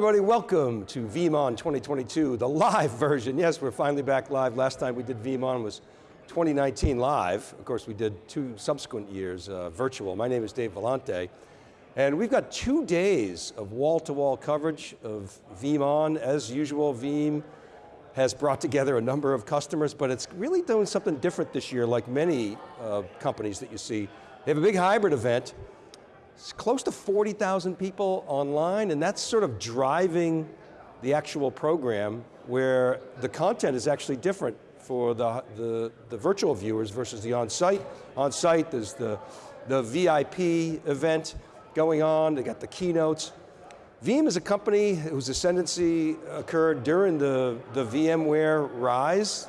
everybody, welcome to VeeamON 2022, the live version. Yes, we're finally back live. Last time we did VeeamON was 2019 live. Of course, we did two subsequent years uh, virtual. My name is Dave Vellante, and we've got two days of wall-to-wall -wall coverage of VeeamON. As usual, Veeam has brought together a number of customers, but it's really doing something different this year, like many uh, companies that you see. They have a big hybrid event, it's close to 40,000 people online, and that's sort of driving the actual program where the content is actually different for the, the, the virtual viewers versus the on-site. On-site, there's the, the VIP event going on, they got the keynotes. Veeam is a company whose ascendancy occurred during the, the VMware rise.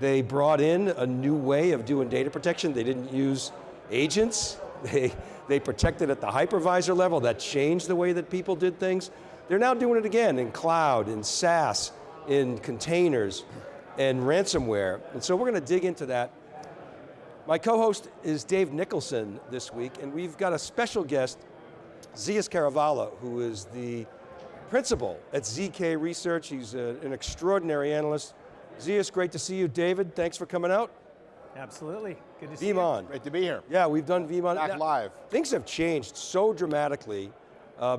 They brought in a new way of doing data protection. They didn't use agents. They, they protected at the hypervisor level, that changed the way that people did things. They're now doing it again in cloud, in SaaS, in containers, and ransomware. And so we're going to dig into that. My co-host is Dave Nicholson this week, and we've got a special guest, Zeus Kerravala, who is the principal at ZK Research. He's a, an extraordinary analyst. Zias, great to see you. David, thanks for coming out. Absolutely, good to see VeeamON. you. Great to be here. Yeah, we've done VeeamON. Back live. Things have changed so dramatically. Uh,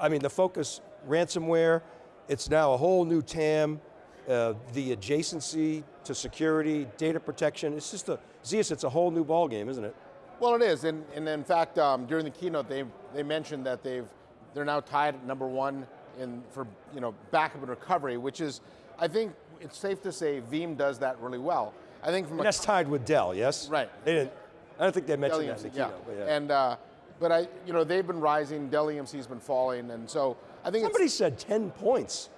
I mean, the focus, ransomware, it's now a whole new TAM, uh, the adjacency to security, data protection, it's just a, Zeus, it's a whole new ballgame, isn't it? Well, it is, and, and in fact, um, during the keynote, they, they mentioned that they've, they're now tied at number one in, for you know, backup and recovery, which is, I think it's safe to say Veeam does that really well. I think from and that's tied with Dell, yes? Right. They didn't, I don't think they mentioned Dell that in the yeah. keynote. But, yeah. And, uh, but I, you know, they've been rising, Dell EMC's been falling, and so I think Somebody said 10 points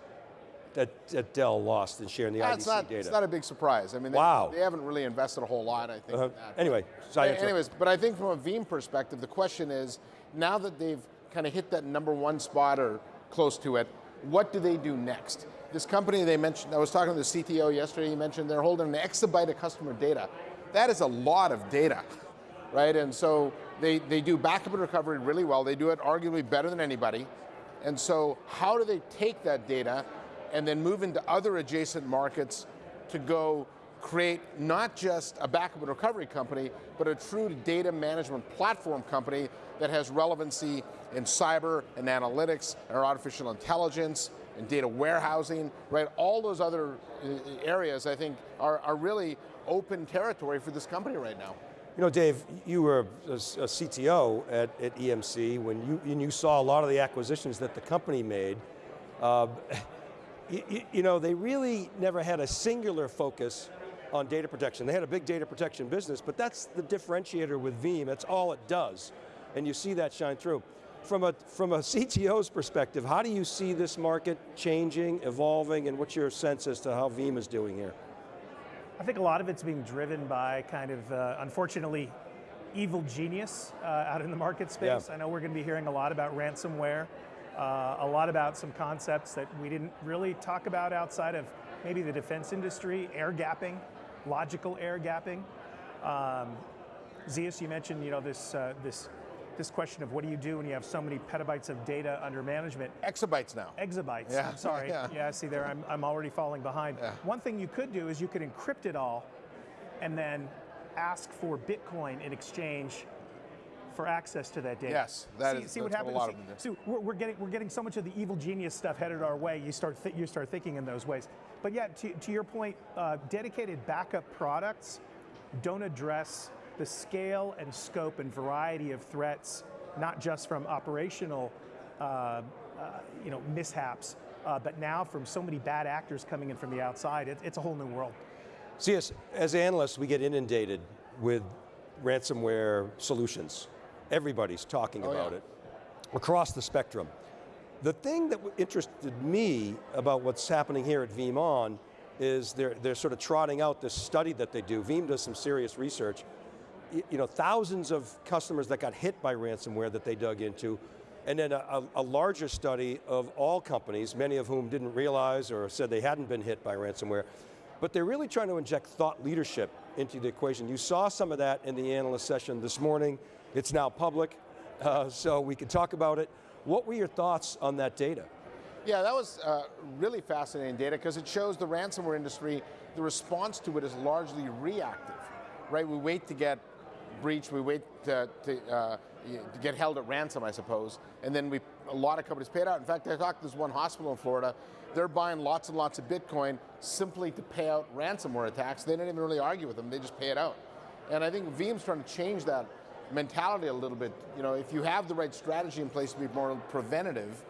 that, that Dell lost in share in the yeah, IDC not, data. It's not a big surprise. I mean, they, wow. they haven't really invested a whole lot, I think. Uh -huh. Anyway, sorry. Anyways, but I think from a Veeam perspective, the question is, now that they've kind of hit that number one spot or close to it, what do they do next? This company they mentioned, I was talking to the CTO yesterday, he mentioned they're holding an exabyte of customer data. That is a lot of data, right? And so they, they do backup and recovery really well. They do it arguably better than anybody. And so how do they take that data and then move into other adjacent markets to go create not just a backup and recovery company, but a true data management platform company that has relevancy in cyber and analytics and artificial intelligence and data warehousing, right? All those other uh, areas I think are, are really open territory for this company right now. You know, Dave, you were a, CTO at, at, EMC when you, and you saw a lot of the acquisitions that the company made. Uh, you, you know, they really never had a singular focus on data protection. They had a big data protection business, but that's the differentiator with Veeam, that's all it does. And you see that shine through. From a, from a CTO's perspective, how do you see this market changing, evolving, and what's your sense as to how Veeam is doing here? I think a lot of it's being driven by kind of, uh, unfortunately, evil genius uh, out in the market space. Yeah. I know we're going to be hearing a lot about ransomware, uh, a lot about some concepts that we didn't really talk about outside of maybe the defense industry, air gapping, logical air gapping. Um, Zeus, you mentioned you know this uh, this this question of what do you do when you have so many petabytes of data under management? Exabytes now. Exabytes, yeah. I'm sorry. yeah. yeah, see there, I'm, I'm already falling behind. Yeah. One thing you could do is you could encrypt it all and then ask for Bitcoin in exchange for access to that data. Yes, that see, is, see what happens. A lot see, see we're, we're, getting we're getting so much of the evil genius stuff headed our way. You start you start thinking in those ways. But yeah, to, to your point, uh, dedicated backup products don't address the scale and scope and variety of threats, not just from operational uh, uh, you know, mishaps, uh, but now from so many bad actors coming in from the outside, it, it's a whole new world. See, as, as analysts, we get inundated with ransomware solutions. Everybody's talking oh, about yeah. it across the spectrum. The thing that interested me about what's happening here at VeeamON is they're, they're sort of trotting out this study that they do. Veeam does some serious research. You know, thousands of customers that got hit by ransomware that they dug into, and then a, a, larger study of all companies, many of whom didn't realize or said they hadn't been hit by ransomware, but they're really trying to inject thought leadership into the equation. You saw some of that in the analyst session this morning. It's now public, uh, so we can talk about it. What were your thoughts on that data? Yeah, that was uh, really fascinating data because it shows the ransomware industry, the response to it is largely reactive, right? We wait to get breached, we wait to, to, uh, to get held at ransom, I suppose, and then we a lot of companies pay it out. In fact, I talked to this one hospital in Florida. They're buying lots and lots of Bitcoin simply to pay out ransomware attacks. They didn't even really argue with them; they just pay it out. And I think Veeam's trying to change that mentality a little bit. You know, if you have the right strategy in place to be more preventative,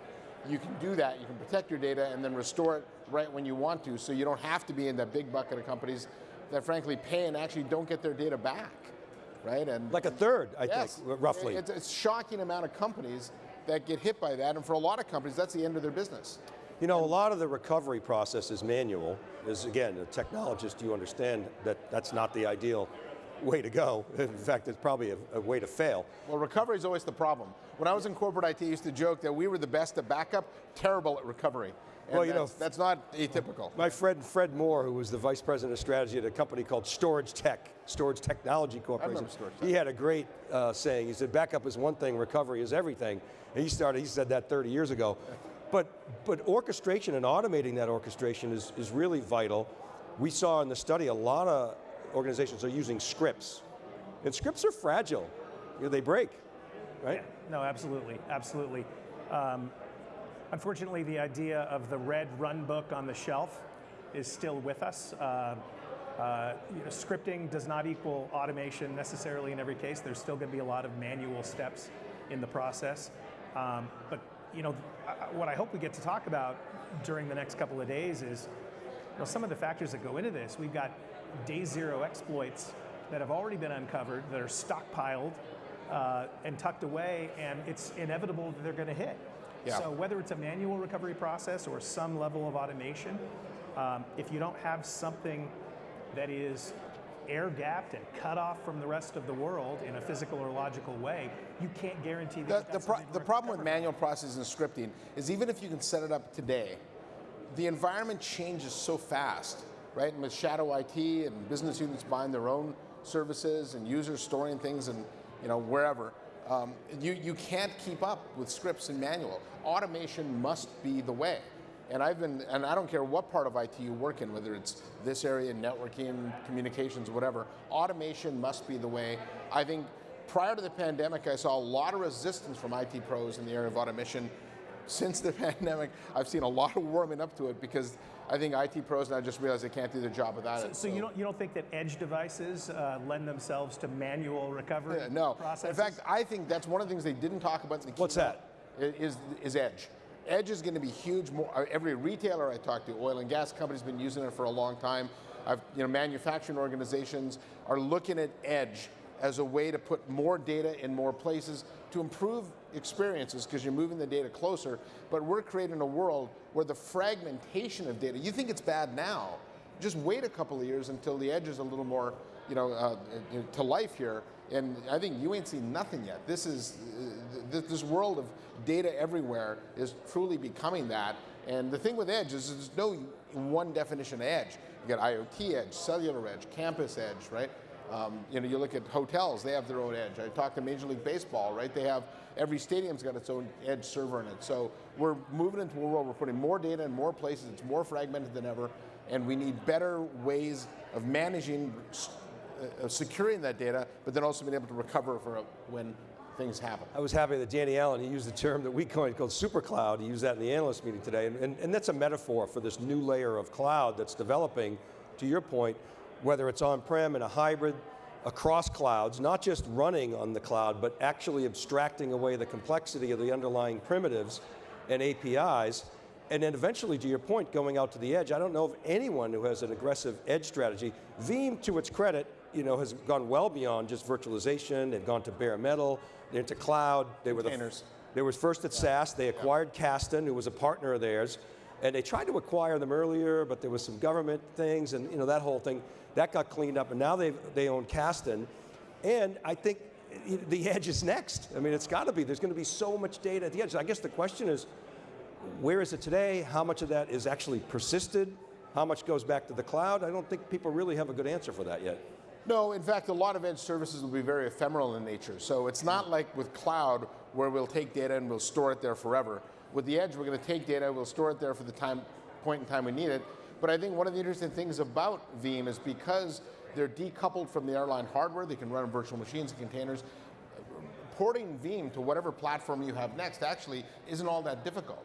you can do that. You can protect your data and then restore it right when you want to, so you don't have to be in that big bucket of companies that frankly pay and actually don't get their data back, right? And like a third, I yes, think, roughly. It's a shocking amount of companies that get hit by that, and for a lot of companies, that's the end of their business. You know, a lot of the recovery process is manual. Is again, a technologist, you understand that that's not the ideal way to go. In fact, it's probably a, a, way to fail. Well, recovery is always the problem. When I was in corporate IT, I used to joke that we were the best at backup, terrible at recovery. And well, you that's, know, that's not atypical. My friend Fred Moore, who was the vice president of strategy at a company called StorageTek, Storage Technology Corporation. StorageTek. He had a great uh, saying. He said, "Backup is one thing, recovery is everything." And he started. He said that 30 years ago. But but orchestration and automating that orchestration is is really vital. We saw in the study a lot of organizations are using scripts, and scripts are fragile. You know, they break, right? Yeah, no, absolutely, absolutely. Um, unfortunately, the idea of the red run book on the shelf is still with us. Uh, uh, you know, scripting does not equal automation necessarily in every case. There's still going to be a lot of manual steps in the process. Um, but you know, what I hope we get to talk about during the next couple of days is you know, some of the factors that go into this. We've got day zero exploits that have already been uncovered, that are stockpiled uh, and tucked away, and it's inevitable that they're going to hit. Yeah. So whether it's a manual recovery process or some level of automation, um, if you don't have something that is air gapped and cut off from the rest of the world in a physical or logical way, you can't guarantee that. The, the, pro the problem with manual processes and scripting is even if you can set it up today, the environment changes so fast, right? And with shadow IT and business units buying their own services and users storing things and you know wherever, um, you, you can't keep up with scripts and manual. Automation must be the way. And I've been, and I don't care what part of IT you work in, whether it's this area, networking, communications, whatever, automation must be the way. I think prior to the pandemic, I saw a lot of resistance from IT pros in the area of automation. Since the pandemic, I've seen a lot of warming up to it because I think IT pros now just realize they can't do their job without so, it. So, so, you don't you don't think that edge devices uh, lend themselves to manual recovery? Yeah, no. Processes? In fact, I think that's one of the things they didn't talk about. In the What's that? Is is edge. Edge is going to be huge. More, uh, every retailer I talk to, oil and gas companies, been using it for a long time. I've, you know, manufacturing organizations are looking at Edge as a way to put more data in more places to improve experiences because you're moving the data closer. But we're creating a world where the fragmentation of data. You think it's bad now? Just wait a couple of years until the edge is a little more, you know, uh, to life here. And I think you ain't seen nothing yet. This is uh, this world of data everywhere is truly becoming that. And the thing with edge is there's no one definition of edge. You got IoT edge, cellular edge, campus edge, right? Um, you know, you look at hotels; they have their own edge. I talked to Major League Baseball, right? They have every stadium's got its own edge server in it. So we're moving into a world we're putting more data in more places. It's more fragmented than ever, and we need better ways of managing, uh, securing that data, but then also being able to recover for a, when things happen. I was happy that Danny Allen, he used the term that we coined called super cloud. He used that in the analyst meeting today. And, and, and that's a metaphor for this new layer of cloud that's developing, to your point, whether it's on-prem in a hybrid, across clouds, not just running on the cloud, but actually abstracting away the complexity of the underlying primitives and APIs, and then eventually, to your point, going out to the edge. I don't know of anyone who has an aggressive edge strategy. Veeam, to its credit, you know, has gone well beyond just virtualization. They've gone to bare metal, they're into cloud. They were the, they were first at yeah. SaaS. They acquired yeah. Kasten, who was a partner of theirs, and they tried to acquire them earlier, but there was some government things, and you know that whole thing that got cleaned up, and now they they own Kasten, and I think the edge is next. I mean, it's got to be. There's going to be so much data at the edge. I guess the question is, where is it today? How much of that is actually persisted? How much goes back to the cloud? I don't think people really have a good answer for that yet. No, in fact, a lot of edge services will be very ephemeral in nature. So it's not like with cloud where we'll take data and we'll store it there forever. With the edge, we're going to take data, we'll store it there for the time point in time we need it. But I think one of the interesting things about Veeam is because they're decoupled from the airline hardware, they can run virtual machines and containers. Porting Veeam to whatever platform you have next actually isn't all that difficult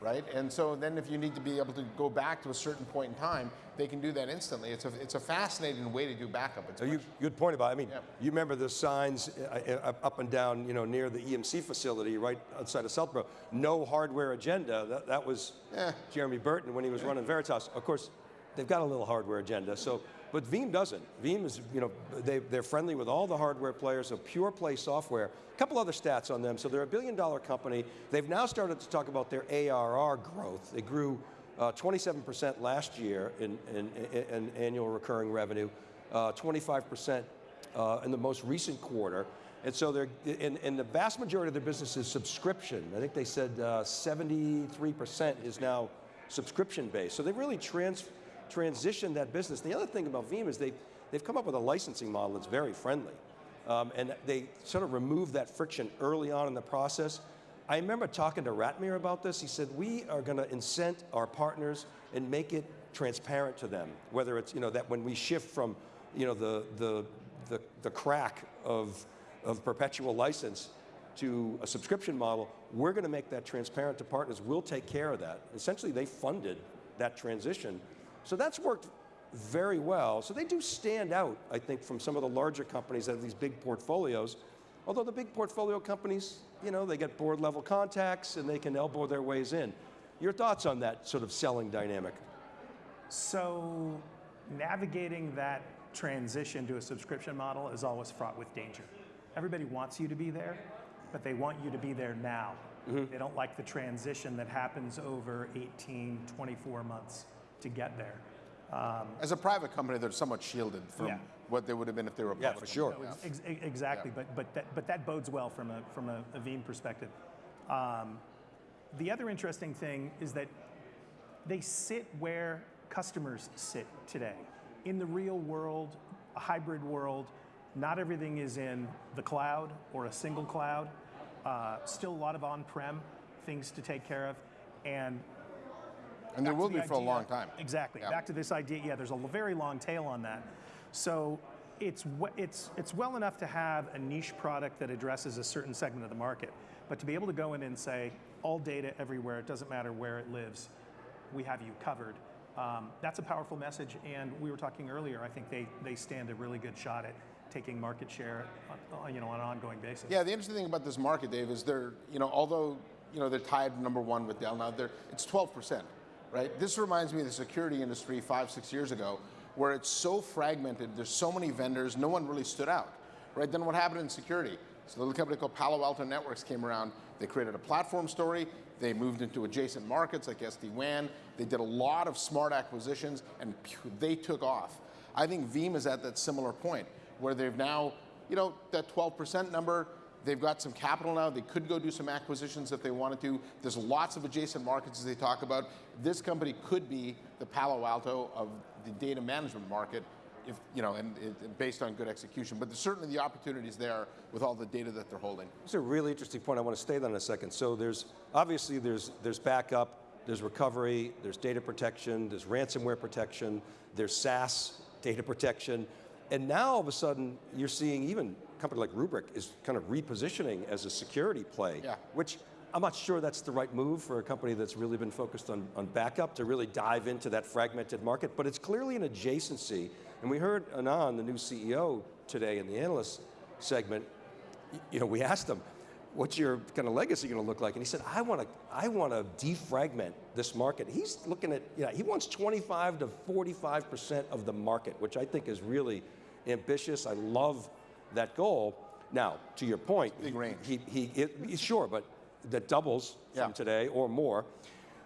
right? And so then if you need to be able to go back to a certain point in time, they can do that instantly. It's a, it's a fascinating way to do backup. It's you, good point about, I mean, Yeah. you remember the signs uh, uh, up and down, you know, near the EMC facility right outside of Southborough. No hardware agenda. That, that was Yeah. Jeremy Burton when he was running Veritas. Of course, they've got a little hardware agenda. So, but Veeam doesn't. Veeam is, you know, they, they're friendly with all the hardware players, so pure play software. A couple other stats on them. So they're a billion dollar company. They've now started to talk about their ARR growth. They grew uh, 27% last year in, in, in, annual recurring revenue, uh, 25% uh, in the most recent quarter. And so they're, and, and the vast majority of their business is subscription. I think they said uh, 73% is now subscription based. So they've really trans, transitioned that business. The other thing about Veeam is they, they've come up with a licensing model that's very friendly. Um, and they sort of removed that friction early on in the process. I remember talking to Ratmir about this. He said, we are going to incent our partners and make it transparent to them, whether it's, you know, that when we shift from, you know, the, the, the, the crack of, of perpetual license to a subscription model, we're going to make that transparent to partners. We'll take care of that. Essentially, they funded that transition. So that's worked very well. So they do stand out, I think, from some of the larger companies that have these big portfolios. Although the big portfolio companies, you know, they get board level contacts and they can elbow their ways in. Your thoughts on that sort of selling dynamic? So navigating that transition to a subscription model is always fraught with danger. Everybody wants you to be there, but they want you to be there now. Mm-hmm. They don't like the transition that happens over 18, 24 months to get there. As a private company, they're somewhat shielded from Yeah. what they would have been if they were a Yeah, public for sure. company. Ex- ex- exactly, but, but, that, but that bodes well from a, from a, a Veeam perspective. Um, the other interesting thing is that they sit where customers sit today. In the real world, a hybrid world, not everything is in the cloud or a single cloud. Uh, still a lot of on-prem things to take care of. And And there will the be for a long time. Exactly. Yeah. Back to this idea, yeah, there's a very long tail on that. So it's, it's, it's well enough to have a niche product that addresses a certain segment of the market, but to be able to go in and say, all data everywhere, it doesn't matter where it lives, we have you covered. Um, that's a powerful message, and we were talking earlier, I think they, they stand a really good shot at taking market share on, on, you know, on an ongoing basis. Yeah, the interesting thing about this market, Dave, is they're, you know, although, you know, they're tied number one with Dell now, they're, it's 12%, right? This reminds me of the security industry five, six years ago, where it's so fragmented, there's so many vendors, no one really stood out, right? Then what happened in security? So a little company called Palo Alto Networks came around, they created a platform story, they moved into adjacent markets like SD-WAN, they did a lot of smart acquisitions, and they took off. I think Veeam is at that similar point, where they've now, you know, that 12% number, they've got some capital now, they could go do some acquisitions if they wanted to. There's lots of adjacent markets as they talk about. This company could be the Palo Alto of the data management market, if, you know, and it, based on good execution. But certainly the opportunities there with all the data that they're holding. It's a really interesting point. I want to stay on a second. So there's obviously there's there's backup, there's recovery, there's data protection, there's ransomware protection, there's SaaS data protection, and now all of a sudden you're seeing even company like Rubrik is kind of repositioning as a security play, Yeah. which I'm not sure that's the right move for a company that's really been focused on, on backup to really dive into that fragmented market, but it's clearly an adjacency. And we heard Anand, the new CEO today in the analyst segment, you know, we asked him, what's your kind of legacy going to look like? And he said, I want to, I want to defragment this market. He's looking at, you know, he wants 25 to 45% of the market, which I think is really ambitious. I love that goal. Now, to your point, Big range. He, he, it, sure, but that doubles Yeah. from today or more.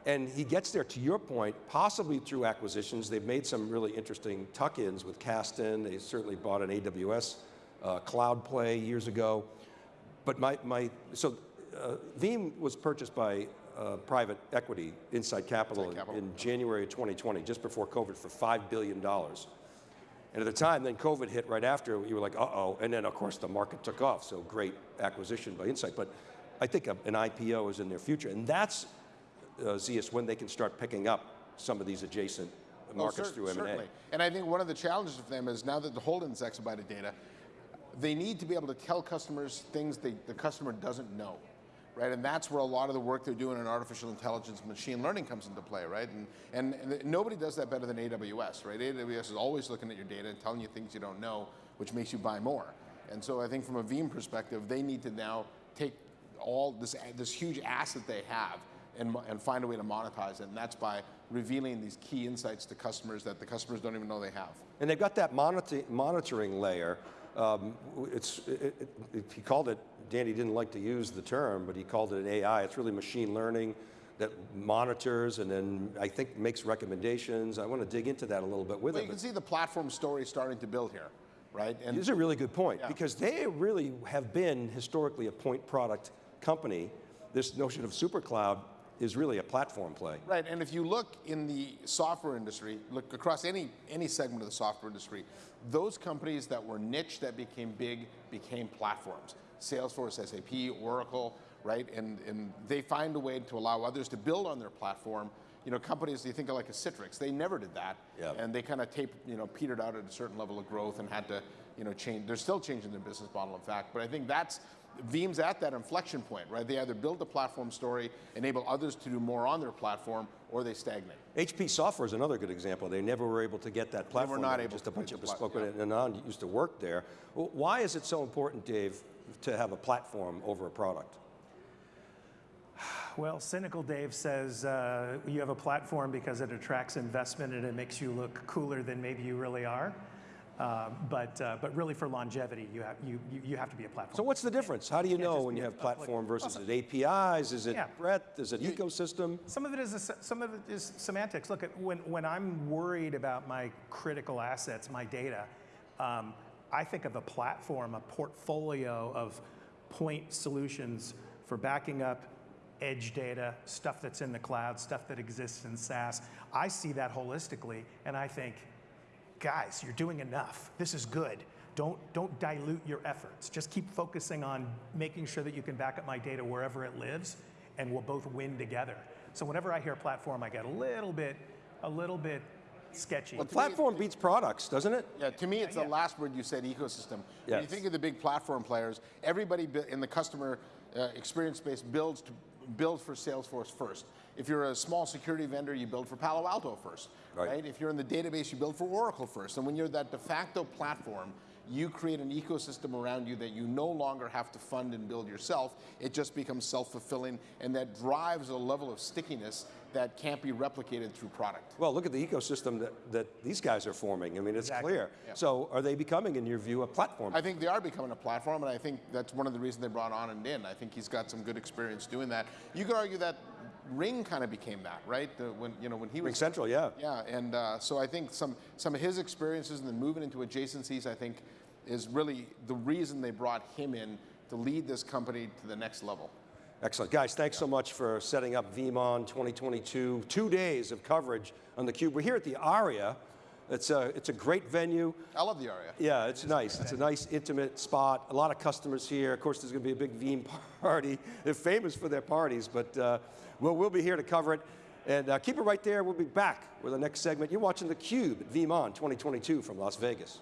And he gets there, to your point, possibly through acquisitions. They've made some really interesting tuck-ins with Kasten. They certainly bought an AWS uh, cloud play years ago. But my, my so uh, Veeam was purchased by uh, private equity, Insight Capital, Insight Capital. in, in January of 2020, just before COVID, for $5 billion. And at the time, then COVID hit right after, you were like, uh-oh, and then of course the market took off, so great acquisition by Insight. But I think a- an IPO is in their future, and that's, uh, Zeus, when they can start picking up some of these adjacent markets cer- through M&A. Certainly. And I think one of the challenges for them is now that the holdings exabyte of data, they need to be able to tell customers things they, the customer doesn't know. Right, and that's where a lot of the work they're doing in artificial intelligence, machine learning comes into play, right? And, and, and nobody does that better than AWS, right? AWS is always looking at your data and telling you things you don't know, which makes you buy more. And so I think from a Veeam perspective, they need to now take all this, this huge asset they have and, and find a way to monetize it. And that's by revealing these key insights to customers that the customers don't even know they have. And they've got that moniti- monitoring layer. Um, it's, it, it, it- he called it, Danny didn't like to use the term, but he called it an AI. It's really machine learning that monitors and then I think makes recommendations. I want to dig into that a little bit with Well, him. you can see the platform story starting to build here, right? And This is a really good point Yeah. because they really have been historically a point product company. This notion of super cloud is really a platform play. Right, and if you look in the software industry, look across any, any segment of the software industry, those companies that were niche that became big became platforms. Salesforce, SAP, Oracle, right? And, and they find a way to allow others to build on their platform. You know, companies, you think of like a Citrix, they never did that. Yeah. And they kind of tape, you know, petered out at a certain level of growth and had to, you know, change. They're still changing their business model, in fact. But I think that's, Veeam's at that inflection point, right? They either build a platform story, enable others to do more on their platform, or they stagnate. HP Software is another good example. They never were able to get that platform. not They were able Just to a bunch of bespoke, plat- and Anand used to work there. Why is it so important, Dave, to have a platform over a product? Well, cynical Dave says uh, you have a platform because it attracts investment and it makes you look cooler than maybe you really are. Uh, but, uh, but really for longevity, you have, you, you, you have to be a platform. So what's the difference? How do you can't know when you have platform versus it APIs? Is it Yeah. breadth? Is it ecosystem? Some of it is a, some of it is semantics. Look, at when when I'm worried about my critical assets, my data, um, I think of a platform, a portfolio of point solutions for backing up edge data, stuff that's in the cloud, stuff that exists in SaaS. I see that holistically, and I think, guys, you're doing enough. This is good. Don't, don't dilute your efforts. Just keep focusing on making sure that you can back up my data wherever it lives, and we'll both win together. So whenever I hear platform, I get a little bit, a little bit sketchy. Well, platform beats products, doesn't it? Yeah, to me, it's yeah. the last word you said, ecosystem. When you think of the big platform players, everybody in the customer uh, experience space builds to build for Salesforce first. If you're a small security vendor, you build for Palo Alto first, Right. right? If you're in the database, you build for Oracle first. And when you're that de facto platform, you create an ecosystem around you that you no longer have to fund and build yourself. It just becomes self-fulfilling, and that drives a level of stickiness that can't be replicated through product. Well, look at the ecosystem that, that these guys are forming. I mean, it's Exactly. clear. So are they becoming, in your view, a platform? I think they are becoming a platform, and I think that's one of the reasons they brought Anand in. I think he's got some good experience doing that. You could argue that Ring kind of became that, right? The, when you know when he was Ring was Central, yeah. yeah, and uh, so I think some some of his experiences and then moving into adjacencies, I think, is really the reason they brought him in to lead this company to the next level. Excellent. Guys, thanks so much for setting up VeeamON 2022. Two days of coverage on theCUBE. We're here at the ARIA. It's a, it's a great venue. I love the Aria. Yeah, it's nice. It's a nice, intimate spot. A lot of customers here. Of course, there's going to be a big Veeam party. They're famous for their parties, but uh, we'll, we'll be here to cover it. And uh, keep it right there. We'll be back with the next segment. You're watching theCUBE at VeeamON 2022 from Las Vegas.